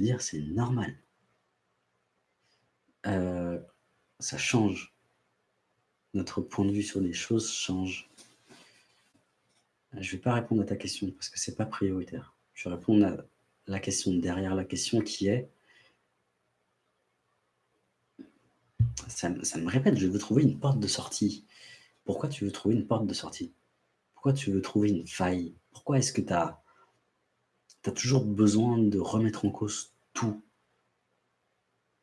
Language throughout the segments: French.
dire, c'est normal. Euh, ça change. Notre point de vue sur les choses change. Je ne vais pas répondre à ta question parce que c'est pas prioritaire. Je vais répondre à la question derrière la question qui est ça, ça, me répète, je veux trouver une porte de sortie. Pourquoi tu veux trouver une porte de sortie? Pourquoi tu veux trouver une faille? Pourquoi est-ce que tu as, as, toujours besoin de remettre en cause tout.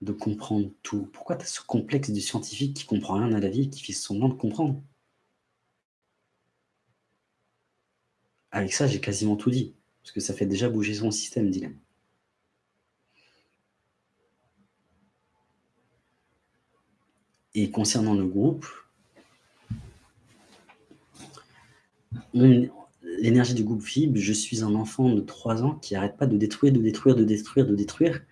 De comprendre tout. Pourquoi tu as ce complexe du scientifique qui comprend rien à la vie et qui fait semblant de comprendre? Avec ça, j'ai quasiment tout dit, parce que ça fait déjà bouger son système, dilemme. Et concernant le groupe, l'énergie du groupe FIB, je suis un enfant de 3 ans qui n'arrête pas de détruire, de détruire, de détruire, de détruire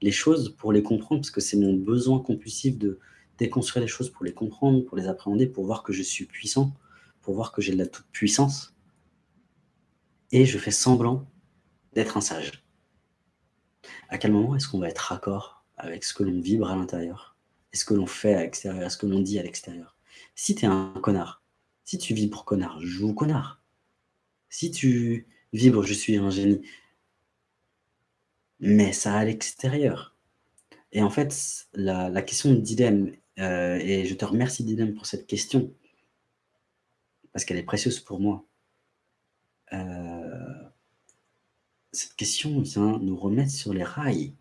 les choses pour les comprendre, parce que c'est mon besoin compulsif de déconstruire les choses pour les comprendre, pour les appréhender, pour voir que je suis puissant, pour voir que j'ai de la toute-puissance. Et je fais semblant d'être un sage. À quel moment est-ce qu'on va être raccord avec ce que l'on vibre à l'intérieur et ce que l'on fait à l'extérieur, ce que l'on dit à l'extérieur? Si tu es un connard, si tu vibres connard, joue connard. Si tu vibres je suis un génie, mais ça à l'extérieur. Et en fait, la, question de dilemme, euh, et je te remercie dilemme pour cette question, parce qu'elle est précieuse pour moi. Euh, cette question vient nous remettre sur les rails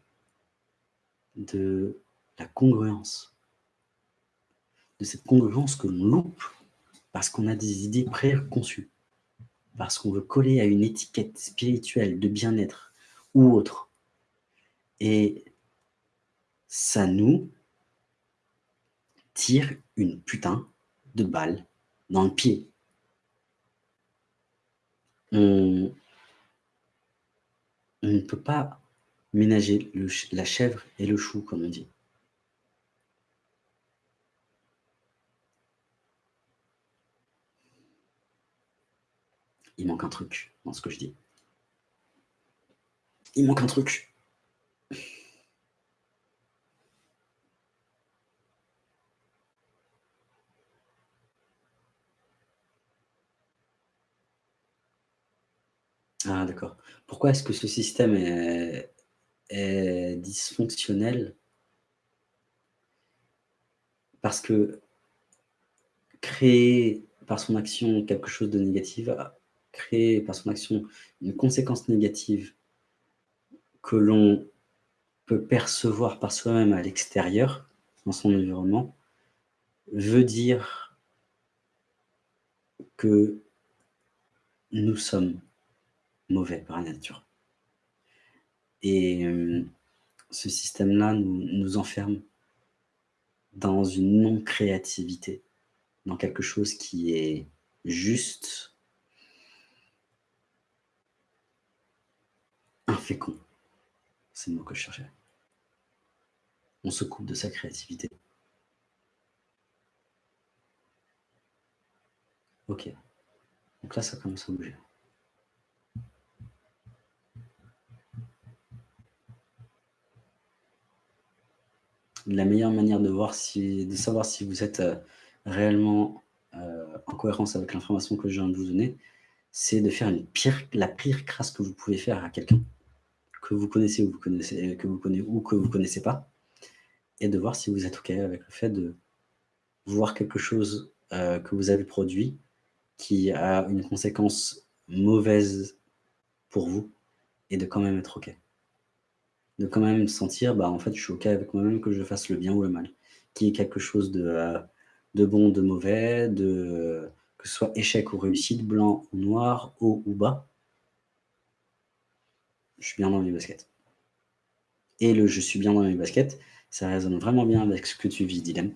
de la congruence, de cette congruence que l'on loupe parce qu'on a des idées préconçues, parce qu'on veut coller à une étiquette spirituelle de bien-être ou autre. Et ça nous tire une putain de balle dans le pied. On, ne peut pas ménager la chèvre et le chou, comme on dit. Il manque un truc dans ce que je dis. Il manque un truc. Ah d'accord. Pourquoi est-ce que ce système est, dysfonctionnel? Parce que créer par son action quelque chose de négatif créer par son action une conséquence négative que l'on peut percevoir par soi-même à l'extérieur, dans son environnement, veut dire que nous sommes mauvais par nature. Et euh, ce système-là nous, nous enferme dans une non-créativité, dans quelque chose qui est juste infécond. C'est le mot que je cherchais. On se coupe de sa créativité. Ok. Donc là, ça commence à bouger. La meilleure manière de, voir si, de savoir si vous êtes euh, réellement euh, en cohérence avec l'information que je viens de vous donner, c'est de faire la pire crasse que vous pouvez faire à quelqu'un que vous connaissez ou vous connaissez, que vous connaissez ou que vous connaissez pas, et de voir si vous êtes OK avec le fait de voir quelque chose euh, que vous avez produit qui a une conséquence mauvaise pour vous, et de quand même être OK. De quand même sentir, bah, en fait, je suis OK avec moi-même que je fasse le bien ou le mal, qui est quelque chose de, euh, de bon, de mauvais, de, que ce soit échec ou réussite, blanc ou noir, haut ou bas, je suis bien dans mes baskets. Et le je suis bien dans mes baskets, ça résonne vraiment bien avec ce que tu vis, Dylan.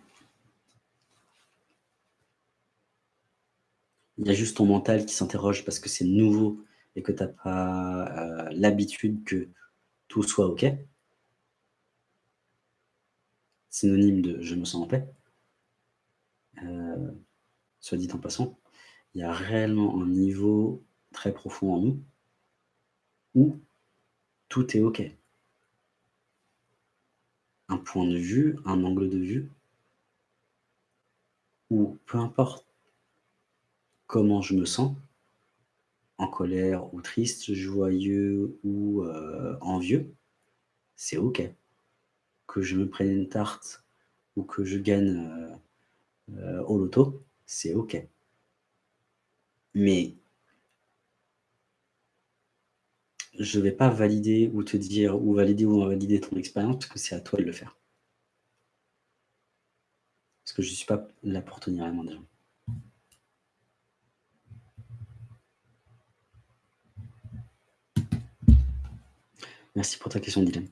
Il y a juste ton mental qui s'interroge parce que c'est nouveau et que tu n'as pas euh, l'habitude que tout soit OK. Synonyme de je me sens en paix. Euh, soit dit en passant, il y a réellement un niveau très profond en nous où tout est OK. point de vue, un angle de vue où peu importe comment je me sens, en colère ou triste, joyeux ou euh, envieux, c'est OK. Que je me prenne une tarte ou que je gagne euh, euh, au loto, c'est OK. Mais je ne vais pas valider ou te dire ou valider ou invalider ton expérience parce que c'est à toi de le faire. Parce que je ne suis pas là pour tenir la main des gens. Merci pour ta question, Dylan.